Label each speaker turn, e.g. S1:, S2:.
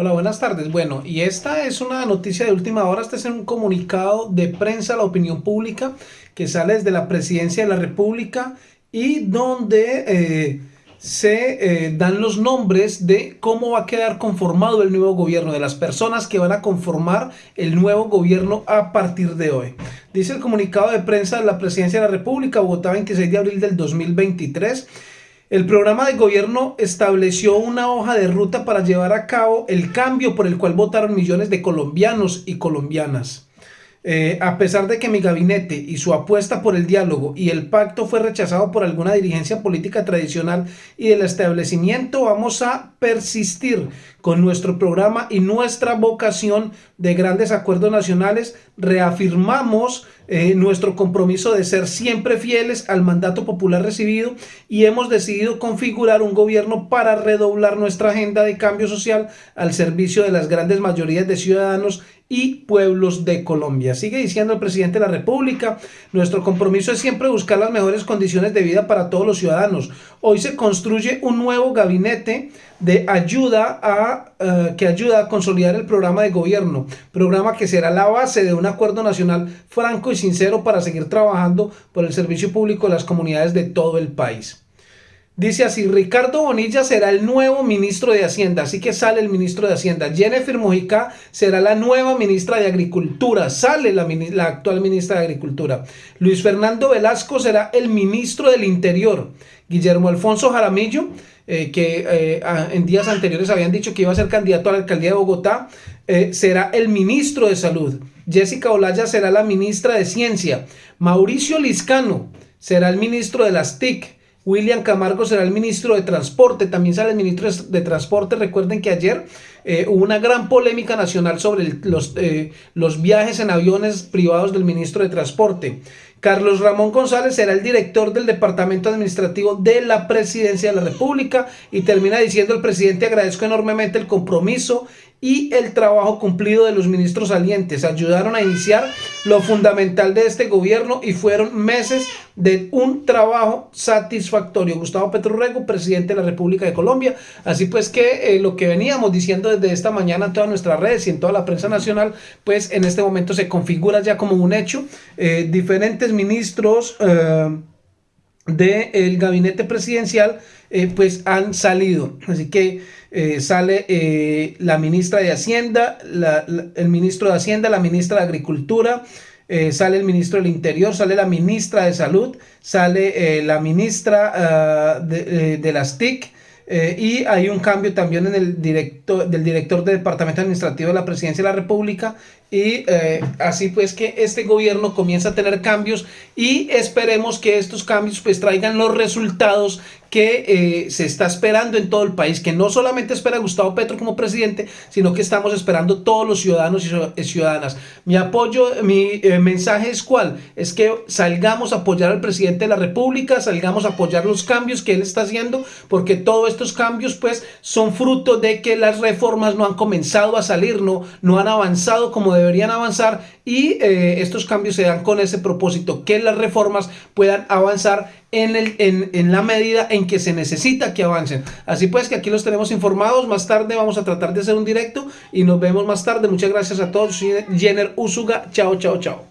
S1: Hola, buenas tardes. Bueno, y esta es una noticia de última hora. Este es un comunicado de prensa a la opinión pública que sale desde la Presidencia de la República y donde eh, se eh, dan los nombres de cómo va a quedar conformado el nuevo gobierno, de las personas que van a conformar el nuevo gobierno a partir de hoy. Dice el comunicado de prensa de la Presidencia de la República, Bogotá, 26 de abril del 2023. El programa de gobierno estableció una hoja de ruta para llevar a cabo el cambio por el cual votaron millones de colombianos y colombianas. Eh, a pesar de que mi gabinete y su apuesta por el diálogo y el pacto fue rechazado por alguna dirigencia política tradicional y del establecimiento, vamos a persistir con nuestro programa y nuestra vocación de grandes acuerdos nacionales. Reafirmamos eh, nuestro compromiso de ser siempre fieles al mandato popular recibido y hemos decidido configurar un gobierno para redoblar nuestra agenda de cambio social al servicio de las grandes mayorías de ciudadanos y pueblos de Colombia. Sigue diciendo el presidente de la República, nuestro compromiso es siempre buscar las mejores condiciones de vida para todos los ciudadanos. Hoy se construye un nuevo gabinete de ayuda a, eh, que ayuda a consolidar el programa de gobierno, programa que será la base de un acuerdo nacional franco y sincero para seguir trabajando por el servicio público de las comunidades de todo el país. Dice así, Ricardo Bonilla será el nuevo ministro de Hacienda, así que sale el ministro de Hacienda. Jennifer Mojica será la nueva ministra de Agricultura, sale la, la, actual ministra de Agricultura. Luis Fernando Velasco será el ministro del Interior. Guillermo Alfonso Jaramillo, eh, que eh, en días anteriores habían dicho que iba a ser candidato a la alcaldía de Bogotá, eh, será el ministro de Salud. Jessica Olaya será la ministra de Ciencia. Mauricio Liscano será el ministro de las TIC. William Camargo será el ministro de Transporte, también sale el ministro de Transporte. Recuerden que ayer eh, hubo una gran polémica nacional sobre los, eh, los viajes en aviones privados del ministro de Transporte. Carlos Ramón González será el director del Departamento Administrativo de la Presidencia de la República y termina diciendo el presidente agradezco enormemente el compromiso y el trabajo cumplido de los ministros salientes. Ayudaron a iniciar lo fundamental de este gobierno y fueron meses de un trabajo satisfactorio. Gustavo Rego, presidente de la República de Colombia. Así pues que eh, lo que veníamos diciendo desde esta mañana en todas nuestras redes y en toda la prensa nacional, pues en este momento se configura ya como un hecho. Eh, diferentes ministros eh, del gabinete presidencial pues han salido. Así que eh, sale eh, la ministra de Hacienda, el ministro de Hacienda, la ministra de Agricultura, eh, sale el ministro del Interior, sale la ministra de Salud, sale la ministra ah, de, de, las TIC, y hay un cambio también en el director, del director del Departamento Administrativo de la Presidencia de la República y así pues que este gobierno comienza a tener cambios y esperemos que estos cambios pues traigan los resultados que eh, se está esperando en todo el país, que no solamente espera Gustavo Petro como presidente, sino que estamos esperando todos los ciudadanos y ciudadanas. Mi apoyo, mi eh, mensaje es cuál, es que salgamos a apoyar al presidente de la república, salgamos a apoyar los cambios que él está haciendo, porque todos estos cambios pues son fruto de que las reformas no han comenzado a salir, no, no han avanzado como deberían avanzar y eh, estos cambios se dan con ese propósito, que las reformas puedan avanzar en, el, en, en, la medida en que se necesita que avancen. Así pues que aquí los tenemos informados, más tarde vamos a tratar de hacer un directo y nos vemos más tarde. Muchas gracias a todos, Jenner Usuga, chao, chao, chao.